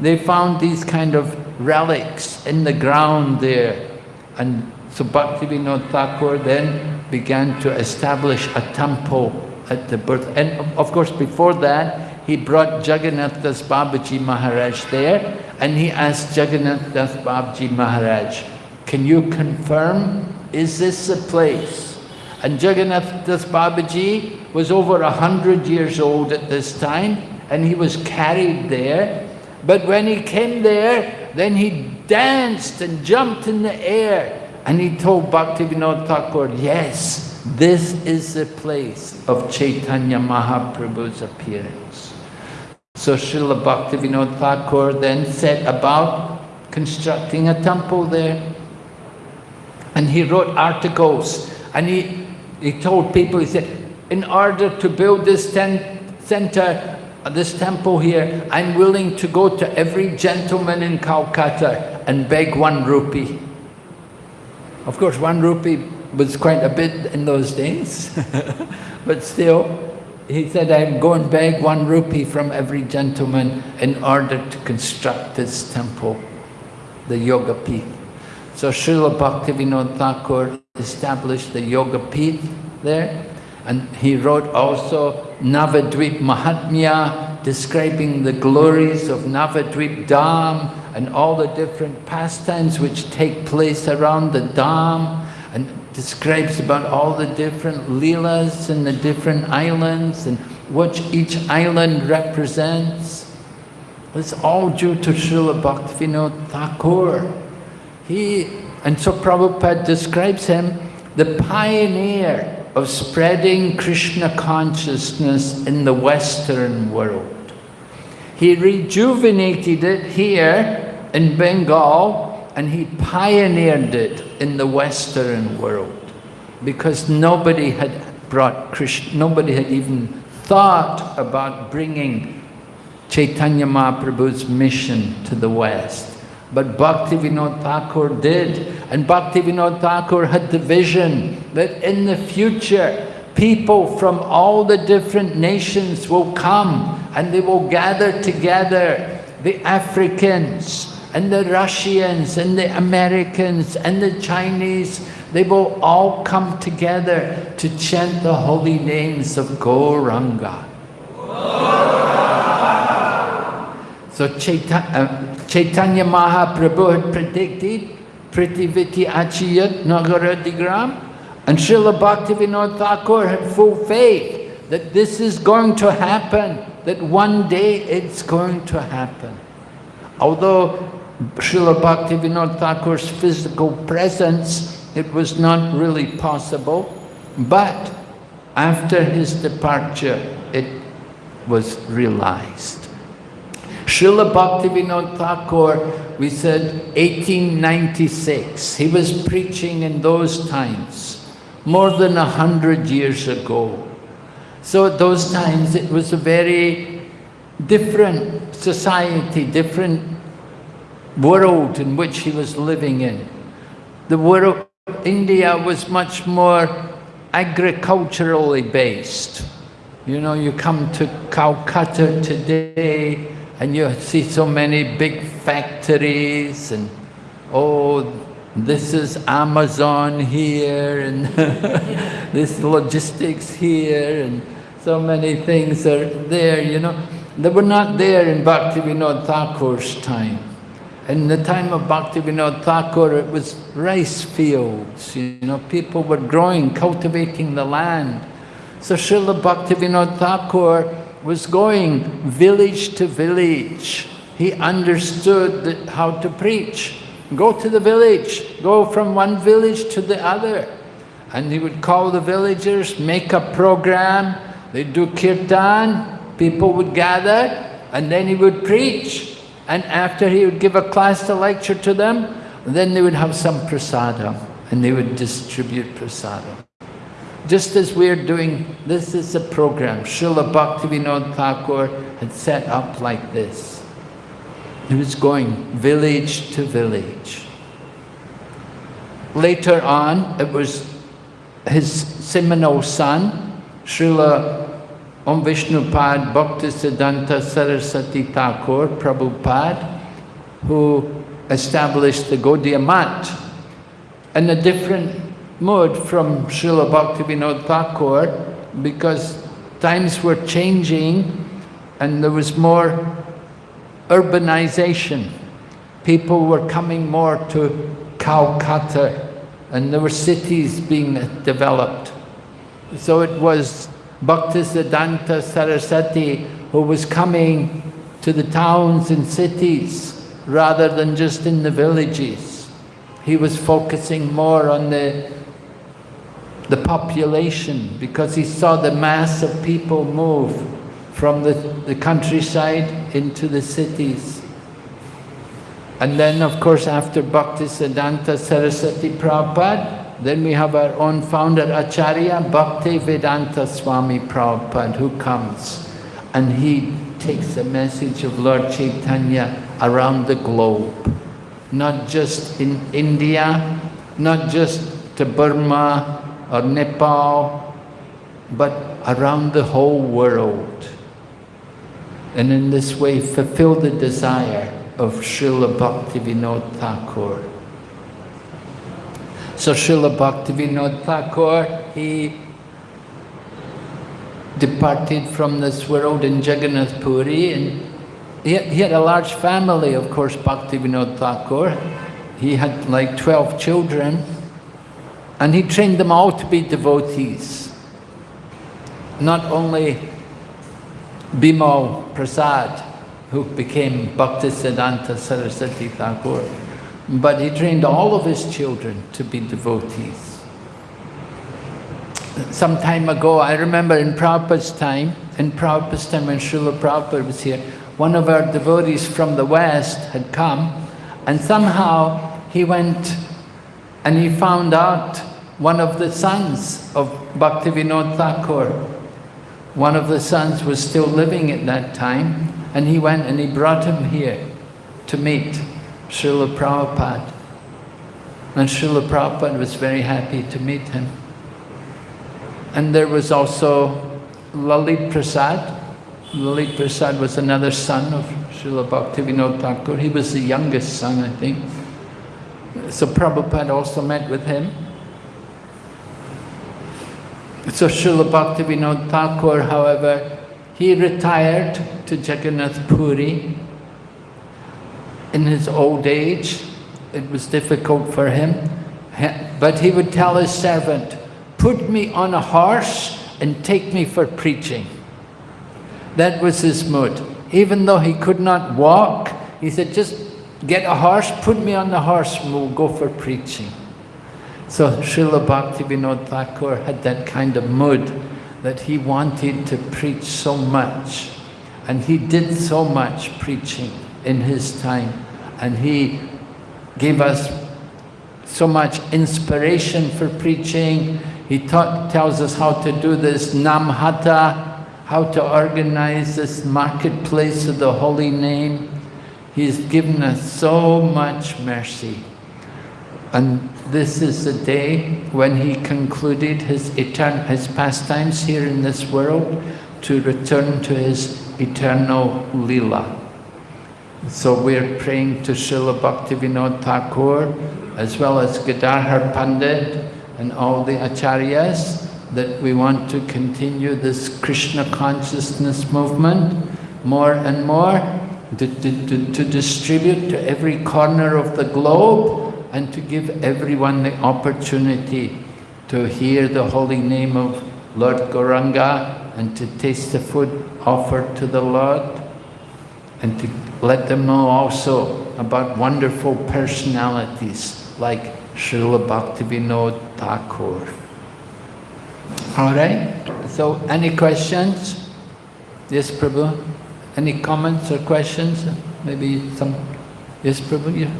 They found these kind of relics in the ground there. And so Bhaktivinoda Thakur then began to establish a temple at the birth. And of course, before that, he brought Jagannath Das Babaji Maharaj there and he asked Jagannath Das Babaji Maharaj, can you confirm, is this the place? And Jagannath Das Babaji was over a hundred years old at this time and he was carried there. But when he came there, then he danced and jumped in the air and he told Bhaktivinoda Thakur, yes, this is the place of Chaitanya Mahaprabhu's appearance. So Srila Bhaktivinoda Thakur then set about constructing a temple there. And he wrote articles and he, he told people, he said, in order to build this center, uh, this temple here, I'm willing to go to every gentleman in Calcutta and beg one rupee. Of course, one rupee was quite a bit in those days, <laughs> but still, he said, I'm going to beg one rupee from every gentleman in order to construct this temple, the Yoga Pith. So Srila Bhaktivinoda Thakur established the Yoga Pith there, and he wrote also Navadvip Mahatmya, describing the glories of Navadvip Dham and all the different pastimes which take place around the Dham, describes about all the different leelas and the different islands and what each island represents. It's all due to Srila Bhaktivinoda Thakur. He, and so Prabhupada describes him the pioneer of spreading Krishna consciousness in the Western world. He rejuvenated it here in Bengal and he pioneered it in the Western world because nobody had brought Krishna, nobody had even thought about bringing Chaitanya Mahaprabhu's mission to the West. But Bhaktivinoda Thakur did. And Bhaktivinoda Thakur had the vision that in the future, people from all the different nations will come and they will gather together. The Africans and the Russians and the Americans and the Chinese, they will all come together to chant the holy names of Gauranga. So Chaitanya, uh, Chaitanya Mahaprabhu had predicted Pritiviti Achiyat Nagaradigram and Srila Bhaktivinoda Thakur had full faith that this is going to happen, that one day it's going to happen. Although Srila Bhaktivinoda Thakur's physical presence, it was not really possible, but after his departure, it was realized. Srila Bhaktivinoda Thakur, we said 1896. He was preaching in those times, more than a hundred years ago. So at those times it was a very different society, different world in which he was living in. The world, India was much more agriculturally based. You know, you come to Calcutta today and you see so many big factories and, oh, this is Amazon here and <laughs> this logistics here and so many things are there, you know. They were not there in Bhaktivinoda Thakur's time. In the time of Bhaktivinoda Thakur, it was rice fields, you know, people were growing, cultivating the land. So Srila Bhaktivinoda Thakur was going village to village. He understood how to preach. Go to the village, go from one village to the other. And he would call the villagers, make a program, they'd do kirtan, people would gather, and then he would preach. And after he would give a class to lecture to them, then they would have some prasada and they would distribute prasada. Just as we're doing, this is a program. Srila Bhaktivinoda Thakur had set up like this. He was going village to village. Later on, it was his seminal son, Srila Om Vishnupad Bhaktisiddhanta Saraswati Thakur, Prabhupada, who established the Gaudiya Math in a different mode from Srila Bhaktivinoda Thakur because times were changing and there was more urbanization. People were coming more to Calcutta and there were cities being developed. So it was Bhaktisiddhanta Saraswati who was coming to the towns and cities rather than just in the villages. He was focusing more on the, the population because he saw the mass of people move from the, the countryside into the cities. And then, of course, after Bhaktisiddhanta Saraswati Prabhupada, then we have our own founder, Acharya Bhaktivedanta Swami Prabhupada, who comes and he takes the message of Lord Chaitanya around the globe. Not just in India, not just to Burma or Nepal, but around the whole world. And in this way fulfill the desire of Srila Bhaktivinoda Thakur. So Srila Bhaktivinoda Thakur, he departed from this world in Jagannath Puri and he had, he had a large family, of course, Bhaktivinoda Thakur. He had like 12 children and he trained them all to be devotees. Not only Bimal Prasad, who became Bhaktisiddhanta Saraswati Thakur, but he trained all of his children to be devotees. Some time ago, I remember in Prabhupada's time, in Prabhupada's time when Srila Prabhupada was here, one of our devotees from the West had come and somehow he went and he found out one of the sons of Bhaktivinoda Thakur. One of the sons was still living at that time and he went and he brought him here to meet. Srila Prabhupada. And Srila Prabhupada was very happy to meet him. And there was also Lalit Prasad. Lalit Prasad was another son of Srila Bhaktivinoda Thakur. He was the youngest son, I think. So Prabhupada also met with him. So Srila Bhaktivinoda Thakur, however, he retired to Jagannath Puri in his old age. It was difficult for him. But he would tell his servant, put me on a horse and take me for preaching. That was his mood. Even though he could not walk, he said, just get a horse, put me on the horse and we'll go for preaching. So Srila Bhaktivinoda Thakur had that kind of mood that he wanted to preach so much. And he did so much preaching in his time and he gave us so much inspiration for preaching. He taught, tells us how to do this namhata, how to organize this marketplace of the holy name. He's given us so much mercy. And this is the day when he concluded his, his pastimes here in this world to return to his eternal lila. So we're praying to Srila Bhaktivinoda Thakur as well as Gadadhar Pandit and all the acharyas that we want to continue this Krishna consciousness movement more and more to, to, to, to distribute to every corner of the globe and to give everyone the opportunity to hear the holy name of Lord Gauranga and to taste the food offered to the Lord and to let them know also about wonderful personalities like Srila Bhaktivinoda Thakur. All right? So, any questions? Yes, Prabhu? Any comments or questions? Maybe some... Yes, Prabhu? Yeah.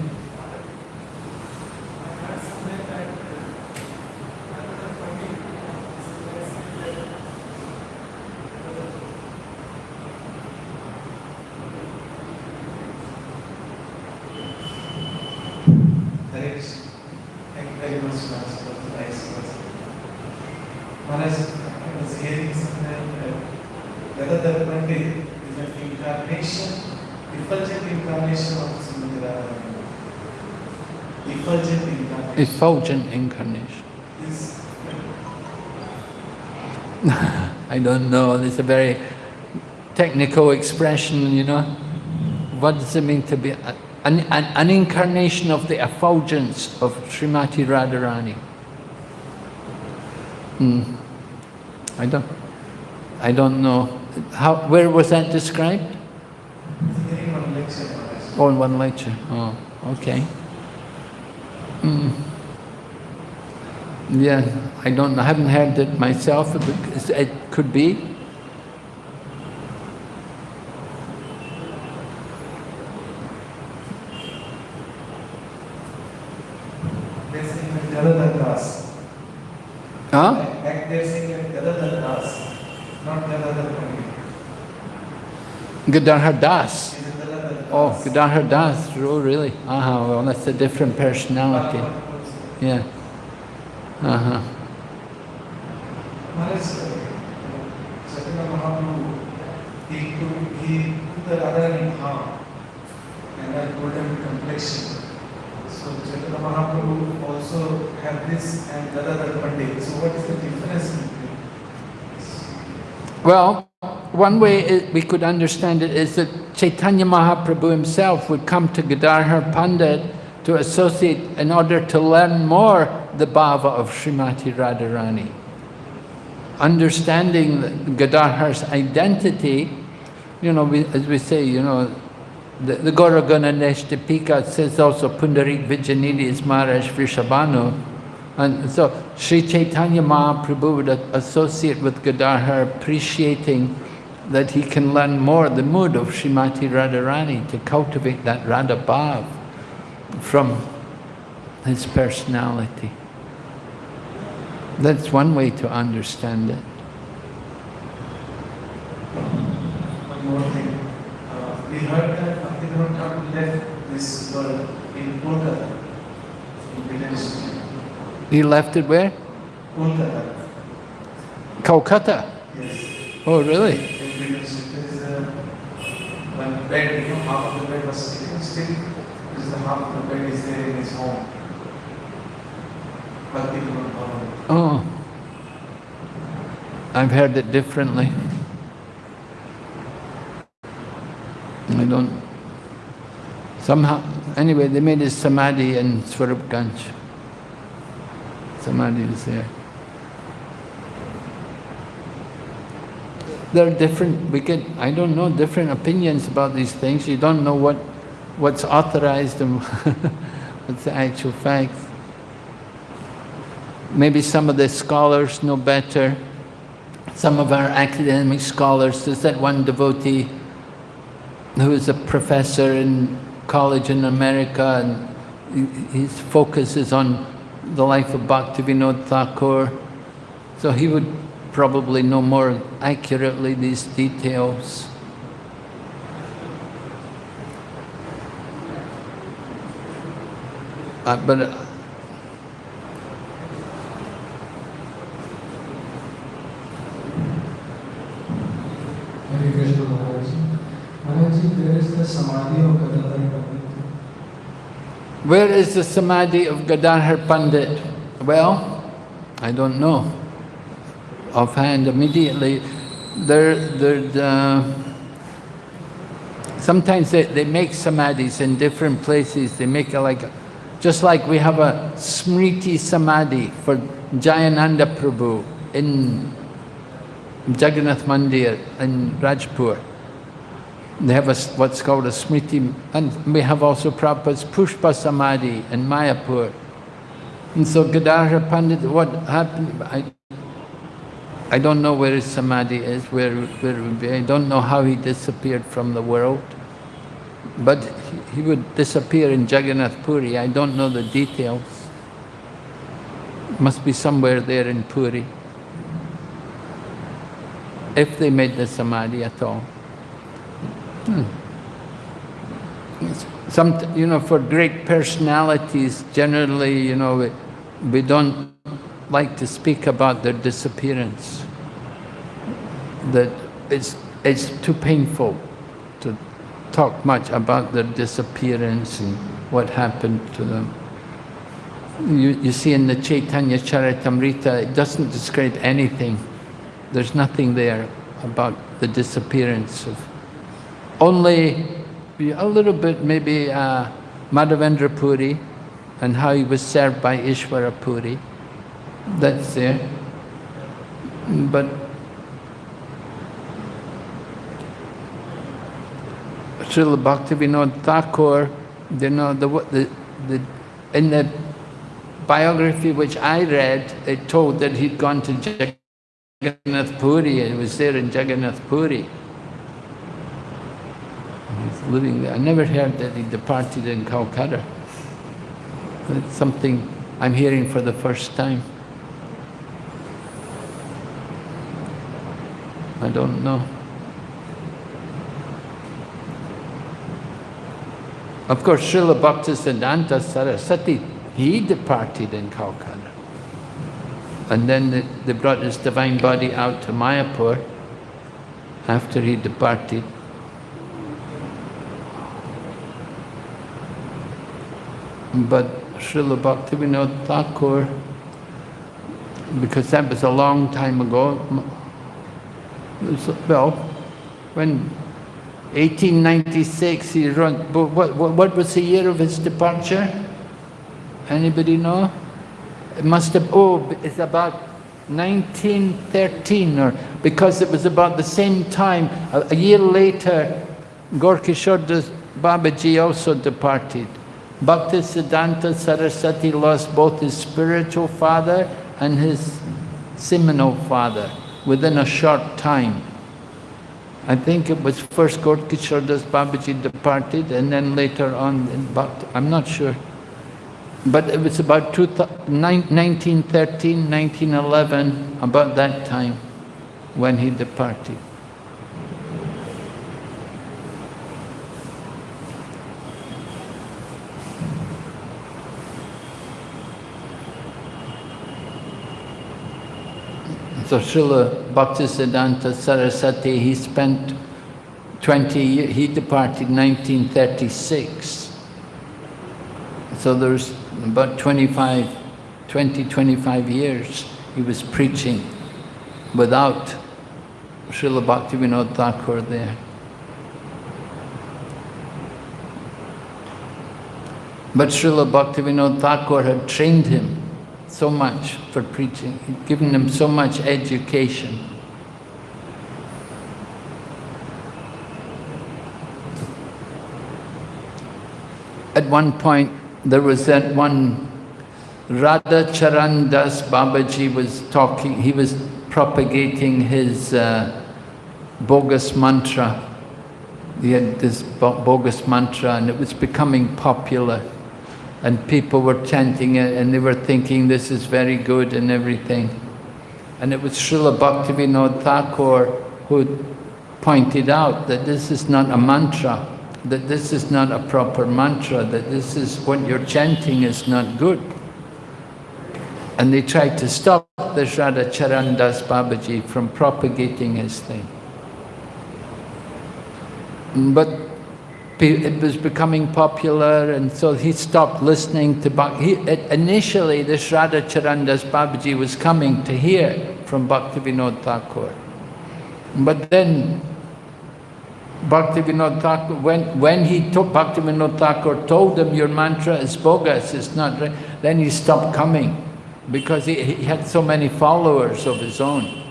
Effulgent incarnation. <laughs> I don't know, it's a very technical expression, you know. What does it mean to be an, an, an incarnation of the effulgence of Srimati Radharani? Hmm. I don't, I don't know. How, where was that described? Oh, in one lecture. Oh, okay. Yeah, I don't. I haven't had it myself. but It could be. Huh? Back there saying Gadadhar Das, not Gadadhar Gadadhar Das. Oh, Gadadhar Das. Oh, really? Ah, well, that's a different personality. Yeah. Uh-huh. Maharaj, Chaitanya Mahaprabhu, he he put the Radha in harm and that golden complexion. So Chaitanya Mahaprabhu also have this and Gadadhar Pandit. So what is the difference between Well, one way it, we could understand it is that Chaitanya Mahaprabhu himself would come to Gadadhar Pandit to associate in order to learn more the bhava of Srimati Radharani. Understanding Gadadhar's identity, you know, we, as we say, you know, the, the Gauragana says also Pundarik Vidyanidhi is Maharaj Vrishabhanu. And so Sri Chaitanya Mahaprabhu would associate with Gadadhar, appreciating that he can learn more the mood of Srimati Radharani to cultivate that Radha Bhav from his personality. That's one way to understand it. One more thing. Uh, we heard that Bhaktivinoda left this world in Kolkata, in British He left it where? Kolkata. Calcutta? Yes. Oh, really? There is a one bed, you know, half of the bed was still is half is there in his home. Oh, I've heard it differently. I don't, somehow, anyway, they made his samadhi in Swarupganj. Samadhi is there. There are different, we get, I don't know, different opinions about these things. You don't know what what's authorized and <laughs> what's the actual facts. Maybe some of the scholars know better. Some of our academic scholars, there's that one devotee who is a professor in college in America and his focus is on the life of Bhaktivinoda Thakur. So he would probably know more accurately these details. Uh, but uh, Hare Krishna Maharaj. Maharaj, there is the Samadhi of Gadadhar Pandit. where is the samadhi of Gadadhar Pandit? Well, I don't know. Offhand, immediately, there, there, uh, sometimes they, they make samadhis in different places. They make it like, just like we have a Smriti Samadhi for Jayananda Prabhu in Jagannath Mandir in Rajpur. They have a, what's called a Smriti, and we have also Prabhupada's Pushpa Samadhi in Mayapur. And so Gadadhar Pandit, what happened, I, I don't know where his Samadhi is, where, where. I don't know how he disappeared from the world. But he- would disappear in Jagannath Puri. I don't know the details. Must be somewhere there in Puri. If they made the Samadhi at all. Hmm. Some, you know, for great personalities, generally, you know, we, we don't like to speak about their disappearance. That it's, it's too painful talk much about their disappearance and what happened to them. You, you see in the Chaitanya Charitamrita, it doesn't describe anything. There's nothing there about the disappearance of only a little bit maybe uh, Madhavendra Puri and how he was served by Ishvara Puri. That's there. But Srila Bhaktivinoda Thakur, you know, the, the, the, in the biography which I read, it told that he'd gone to Jagannath Puri and was there in Jagannath Puri. He's living there. I never heard that he departed in Calcutta. It's something I'm hearing for the first time. I don't know. Of course, Srila Bhaktisiddhanta Saraswati, he departed in Calcutta. And then they, they brought his divine body out to Mayapur after he departed. But Srila Bhaktivinoda Thakur, because that was a long time ago, well, when 1896 he but what, what, what was the year of his departure? Anybody know? It must have, oh, it's about 1913 or, because it was about the same time, a, a year later, Gorkishore Das Babaji also departed. Bhakti Siddhanta lost both his spiritual father and his seminal father within a short time. I think it was first Gorkishore Das Babaji departed and then later on, Bhakti, I'm not sure. But it was about two 1913, 1911, about that time when he departed. So Srila Bhaktisiddhanta Saraswati, he spent 20 years, he departed 1936. So there's about 25, 20, 25 years he was preaching without Srila Bhaktivinoda Thakur there. But Srila Bhaktivinoda Thakur had trained him so much for preaching, he'd given him so much education. At one point, there was that one Radha Charan Das Babaji was talking, he was propagating his uh, bogus mantra. He had this bo- bogus mantra and it was becoming popular. And people were chanting it and they were thinking this is very good and everything. And it was Srila Bhaktivinoda Thakur who pointed out that this is not a mantra, that this is not a proper mantra, that this is what you're chanting is not good. And they tried to stop the Radha Charandas Babaji from propagating his thing. But it was becoming popular and so he stopped listening to Bhakti. Initially, this Radha Charandas Babaji was coming to hear from Bhaktivinoda Thakur. But then Bhaktivinoda Thakur, when, when he took Bhaktivinoda Thakur told him your mantra is bogus, it's not right, then he stopped coming because he, he had so many followers of his own.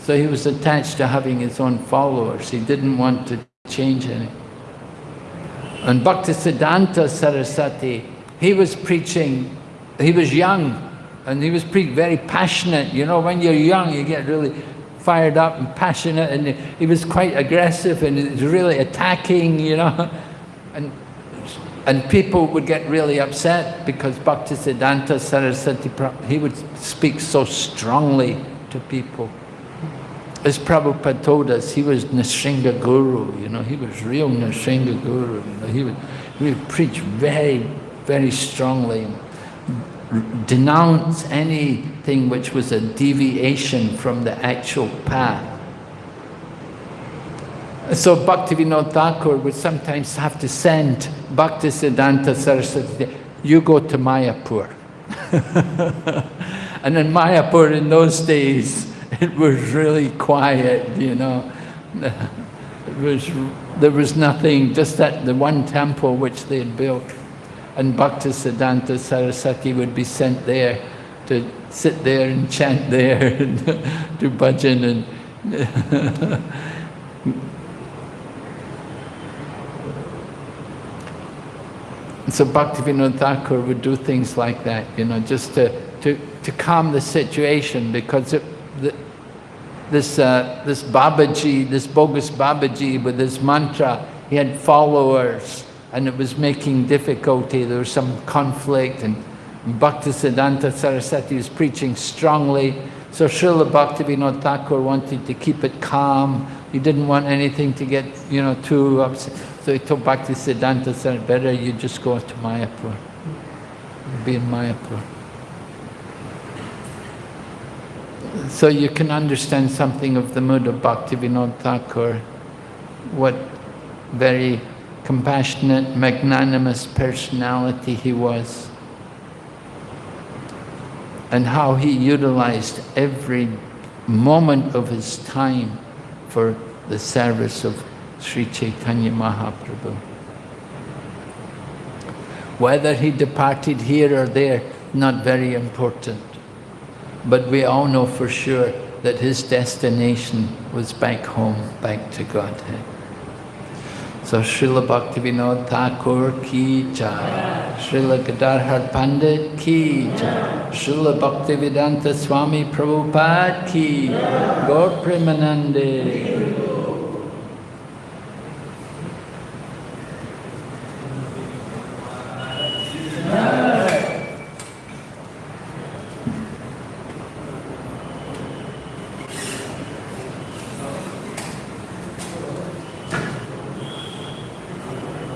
So he was attached to having his own followers. He didn't want to change any. And Bhaktisiddhanta Saraswati, he was preaching, he was young, and he was very passionate. You know, when you're young, you get really fired up and passionate, and he was quite aggressive and he was really attacking, you know. <laughs> And, and people would get really upset because Bhaktisiddhanta Saraswati, he would speak so strongly to people. As Prabhupada told us, he was Nrsinga Guru, you know, he was real Nrsinga Guru. You know, he, would, he would preach very, very strongly, denounce anything which was a deviation from the actual path. So Bhaktivinoda Thakur would sometimes have to send Bhaktisiddhanta Saraswati, you go to Mayapur. <laughs> and in Mayapur in those days, <laughs> it was really quiet, you know. It was, there was nothing, just that the one temple which they had built. And Bhaktisiddhanta Saraswati would be sent there to sit there and chant there <laughs> and do bhajan and <laughs> so Bhaktivinoda Thakur would do things like that, you know, just to, to, to calm the situation because it, this, uh, this Babaji, this bogus Babaji with his mantra, he had followers and it was making difficulty. There was some conflict and Bhaktisiddhanta Saraswati was preaching strongly. So Srila Bhaktivinoda Thakur wanted to keep it calm. He didn't want anything to get, you know, too upset. So he told Bhaktisiddhanta Saraswati, better you just go to Mayapur. Be in Mayapur. So you can understand something of the mood of Bhaktivinoda Thakur, what very compassionate, magnanimous personality he was, and how he utilized every moment of his time for the service of Sri Chaitanya Mahaprabhu. Whether he departed here or there, not very important. But we all know for sure that his destination was back home, back to Godhead. So Srila Bhaktivinoda Thakur ki jai, Srila Gadadhar Pandit ki jai, Srila Bhaktivedanta Swami Prabhupada ki, Premanande.